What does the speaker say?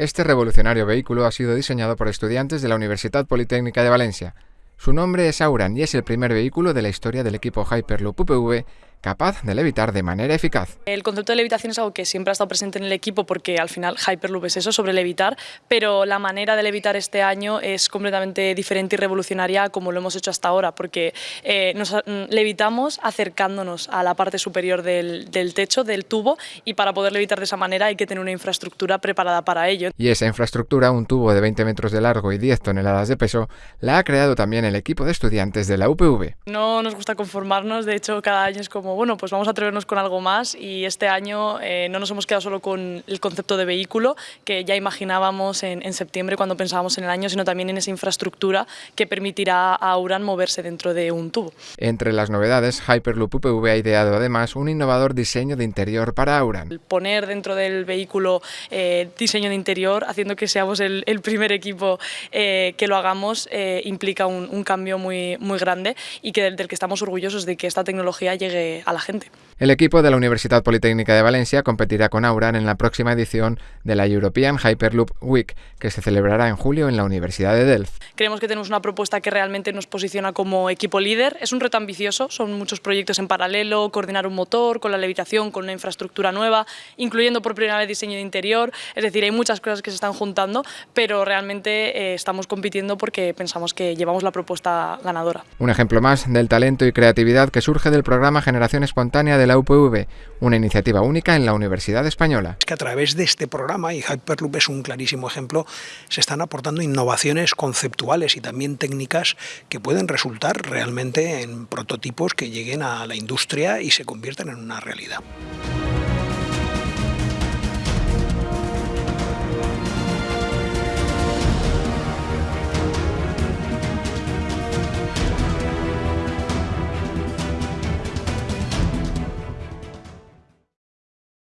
Este revolucionario vehículo ha sido diseñado por estudiantes de la Universidad Politécnica de Valencia. Su nombre es Auran y es el primer vehículo de la historia del equipo Hyperloop UPV capaz de levitar de manera eficaz. El concepto de levitación es algo que siempre ha estado presente en el equipo porque al final Hyperloop es eso, sobre levitar, pero la manera de levitar este año es completamente diferente y revolucionaria como lo hemos hecho hasta ahora, porque eh, nos mm, levitamos acercándonos a la parte superior del, del techo, del tubo, y para poder levitar de esa manera hay que tener una infraestructura preparada para ello. Y esa infraestructura, un tubo de 20 metros de largo y 10 toneladas de peso, la ha creado también el equipo de estudiantes de la UPV. No nos gusta conformarnos, de hecho cada año es como bueno, pues vamos a atrevernos con algo más y este año eh, no nos hemos quedado solo con el concepto de vehículo que ya imaginábamos en, en, septiembre cuando pensábamos en el año, sino también en esa infraestructura que permitirá a Auran moverse dentro de un tubo. Entre las novedades, Hyperloop UPV ha ideado además un innovador diseño de interior para Auran. Poner dentro del vehículo eh, diseño de interior, haciendo que seamos el, el primer equipo eh, que lo hagamos, eh, implica un, un, cambio muy, muy grande y que del, del que estamos orgullosos de que esta tecnología llegue a la gente. El equipo de la Universidad Politécnica de Valencia competirá con Auran en la próxima edición de la European Hyperloop Week, que se celebrará en julio en la Universidad de Delft. Creemos que tenemos una propuesta que realmente nos posiciona como equipo líder. Es un reto ambicioso, son muchos proyectos en paralelo, coordinar un motor con la levitación, con una infraestructura nueva, incluyendo por primera vez diseño de interior. Es decir, hay muchas cosas que se están juntando, pero realmente eh, estamos compitiendo porque pensamos que llevamos la propuesta ganadora. Un ejemplo más del talento y creatividad que surge del programa Generación Espontánea de la UPV, una iniciativa única en la Universidad Española. Es que a través de este programa, y Hyperloop es un clarísimo ejemplo, se están aportando innovaciones conceptuales y también técnicas que pueden resultar realmente en prototipos que lleguen a la industria y se conviertan en una realidad.